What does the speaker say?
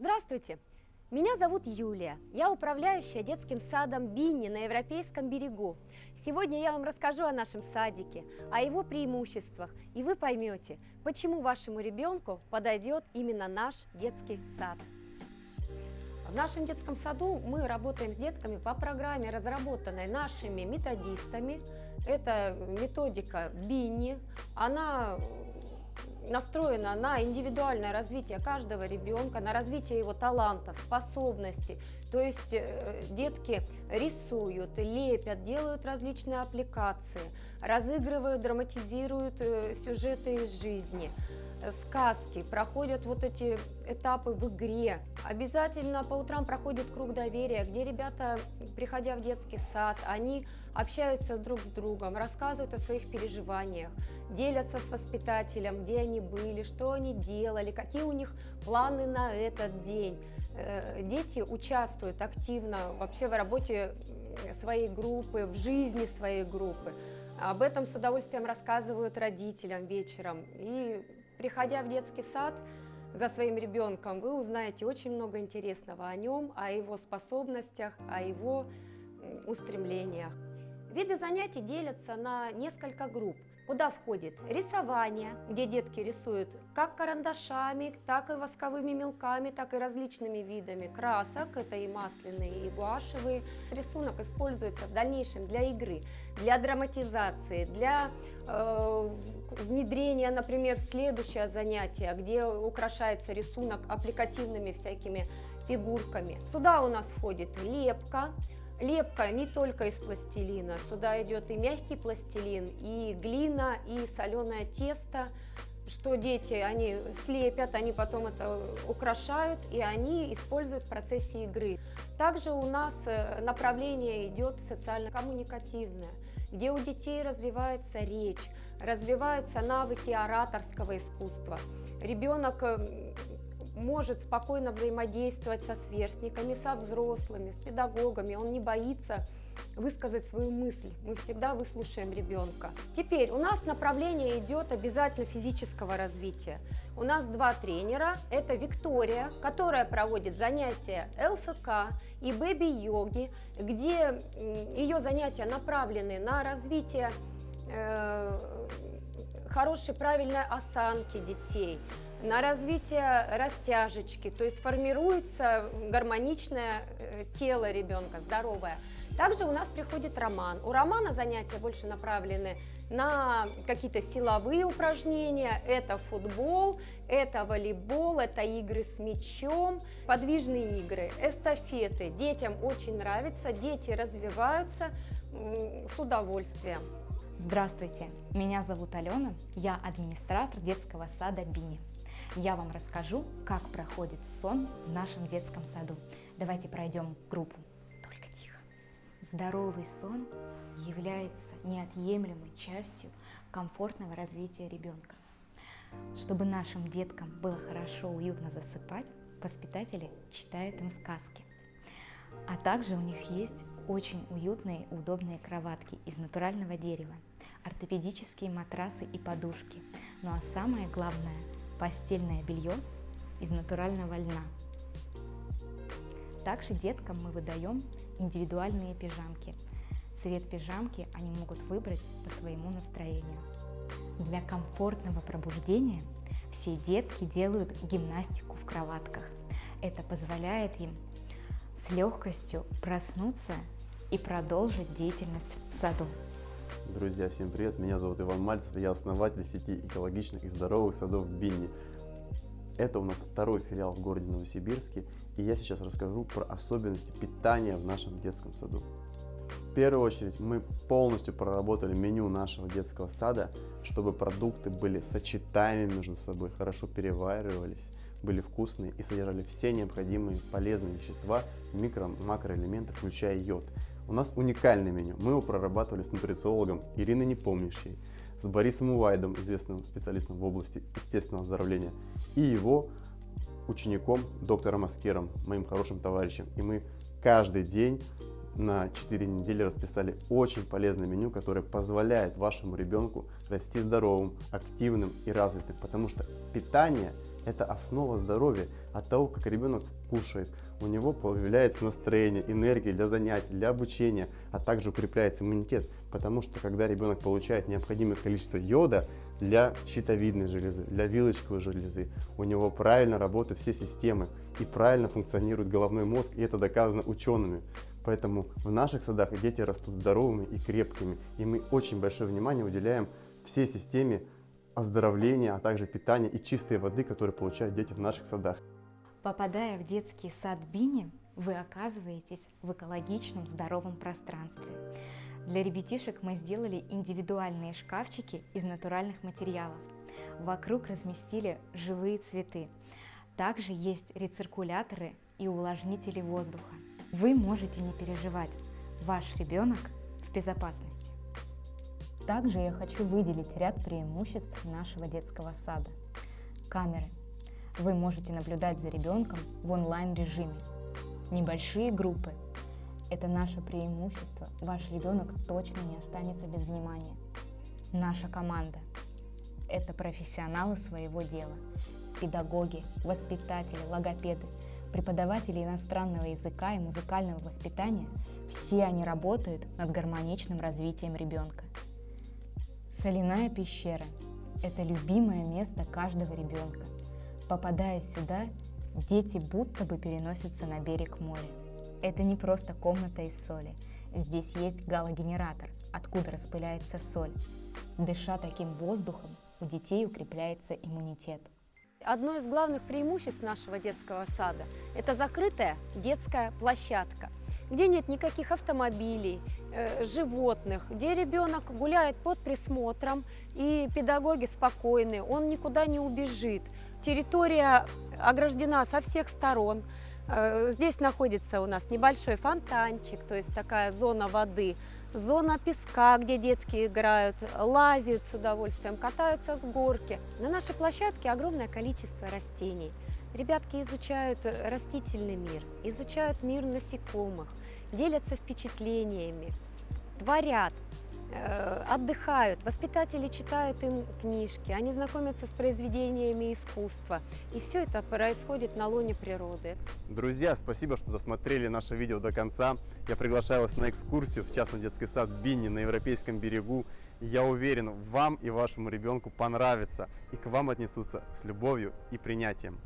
Здравствуйте! Меня зовут Юлия. Я управляющая детским садом Бинни на Европейском берегу. Сегодня я вам расскажу о нашем садике, о его преимуществах, и вы поймете, почему вашему ребенку подойдет именно наш детский сад. В нашем детском саду мы работаем с детками по программе, разработанной нашими методистами. Это методика Бинни. Она настроена на индивидуальное развитие каждого ребенка, на развитие его талантов, способностей. То есть э, детки рисуют, лепят, делают различные аппликации, разыгрывают, драматизируют э, сюжеты из жизни сказки, проходят вот эти этапы в игре. Обязательно по утрам проходит круг доверия, где ребята, приходя в детский сад, они общаются друг с другом, рассказывают о своих переживаниях, делятся с воспитателем, где они были, что они делали, какие у них планы на этот день. Э, дети участвуют активно вообще в работе своей группы, в жизни своей группы. Об этом с удовольствием рассказывают родителям вечером. И приходя в детский сад за своим ребенком, вы узнаете очень много интересного о нем, о его способностях, о его устремлениях. Виды занятий делятся на несколько групп куда входит рисование, где детки рисуют как карандашами, так и восковыми мелками, так и различными видами красок, это и масляные, и гуашевые. Рисунок используется в дальнейшем для игры, для драматизации, для э, внедрения, например, в следующее занятие, где украшается рисунок аппликативными всякими фигурками. Сюда у нас входит лепка, Лепка не только из пластилина, сюда идет и мягкий пластилин, и глина, и соленое тесто, что дети, они слепят, они потом это украшают, и они используют в процессе игры. Также у нас э, направление идет социально-коммуникативное, где у детей развивается речь, развиваются навыки ораторского искусства. Ребенок э, может спокойно взаимодействовать со сверстниками, со взрослыми, с педагогами, он не боится высказать свою мысль. Мы всегда выслушаем ребенка. Теперь у нас направление идет обязательно физического развития. У нас два тренера. Это Виктория, которая проводит занятия ЛФК и бэби-йоги, где ее занятия направлены на развитие хорошей правильной осанки детей, на развитие растяжечки, то есть формируется гармоничное э, тело ребенка, здоровое. Также у нас приходит роман. У романа занятия больше направлены на какие-то силовые упражнения. Это футбол, это волейбол, это игры с мячом, подвижные игры, эстафеты. Детям очень нравится, дети развиваются с удовольствием. Здравствуйте, меня зовут Алена, я администратор детского сада Бини я вам расскажу, как проходит сон в нашем детском саду. Давайте пройдем группу. Только тихо. Здоровый сон является неотъемлемой частью комфортного развития ребенка. Чтобы нашим деткам было хорошо, уютно засыпать, воспитатели читают им сказки. А также у них есть очень уютные удобные кроватки из натурального дерева, ортопедические матрасы и подушки. Ну а самое главное постельное белье из натурального льна. Также деткам мы выдаем индивидуальные пижамки. Цвет пижамки они могут выбрать по своему настроению. Для комфортного пробуждения все детки делают гимнастику в кроватках. Это позволяет им с легкостью проснуться и продолжить деятельность в саду. Друзья, всем привет! Меня зовут Иван Мальцев, я основатель сети экологичных и здоровых садов Бинни. Это у нас второй филиал в городе Новосибирске, и я сейчас расскажу про особенности питания в нашем детском саду. В первую очередь мы полностью проработали меню нашего детского сада, чтобы продукты были сочетаемы между собой, хорошо переваривались, были вкусные и содержали все необходимые полезные вещества, микро-макроэлементы, включая йод. У нас уникальное меню. Мы его прорабатывали с нутрициологом Ириной Непомнящей, с Борисом Увайдом, известным специалистом в области естественного оздоровления, и его учеником, доктором Аскером, моим хорошим товарищем. И мы каждый день на 4 недели расписали очень полезное меню, которое позволяет вашему ребенку расти здоровым, активным и развитым, потому что питание Это основа здоровья. От того, как ребенок кушает, у него появляется настроение, энергия для занятий, для обучения, а также укрепляется иммунитет. Потому что когда ребенок получает необходимое количество йода для щитовидной железы, для вилочковой железы, у него правильно работают все системы и правильно функционирует головной мозг, и это доказано учеными. Поэтому в наших садах дети растут здоровыми и крепкими, и мы очень большое внимание уделяем всей системе оздоровления, а также питания и чистой воды, которые получают дети в наших садах. Попадая в детский сад Бини, вы оказываетесь в экологичном здоровом пространстве. Для ребятишек мы сделали индивидуальные шкафчики из натуральных материалов. Вокруг разместили живые цветы. Также есть рециркуляторы и увлажнители воздуха. Вы можете не переживать, ваш ребенок в безопасности. Также я хочу выделить ряд преимуществ нашего детского сада. Камеры. Вы можете наблюдать за ребенком в онлайн-режиме. Небольшие группы. Это наше преимущество. Ваш ребенок точно не останется без внимания. Наша команда. Это профессионалы своего дела. Педагоги, воспитатели, логопеды, преподаватели иностранного языка и музыкального воспитания – все они работают над гармоничным развитием ребенка. Соляная пещера – это любимое место каждого ребенка. Попадая сюда, дети будто бы переносятся на берег моря. Это не просто комната из соли. Здесь есть галогенератор, откуда распыляется соль. Дыша таким воздухом, у детей укрепляется иммунитет. Одно из главных преимуществ нашего детского сада – это закрытая детская площадка – где нет никаких автомобилей, э, животных, где ребенок гуляет под присмотром и педагоги спокойны, он никуда не убежит. Территория ограждена со всех сторон. Э, здесь находится у нас небольшой фонтанчик, то есть такая зона воды, зона песка, где детки играют, лазят с удовольствием, катаются с горки. На нашей площадке огромное количество растений. Ребятки изучают растительный мир, изучают мир насекомых, делятся впечатлениями, творят, э, отдыхают, воспитатели читают им книжки, они знакомятся с произведениями искусства. И все это происходит на лоне природы. Друзья, спасибо, что досмотрели наше видео до конца. Я приглашаю вас на экскурсию в частный детский сад Бинни на Европейском берегу. Я уверен, вам и вашему ребенку понравится, и к вам отнесутся с любовью и принятием.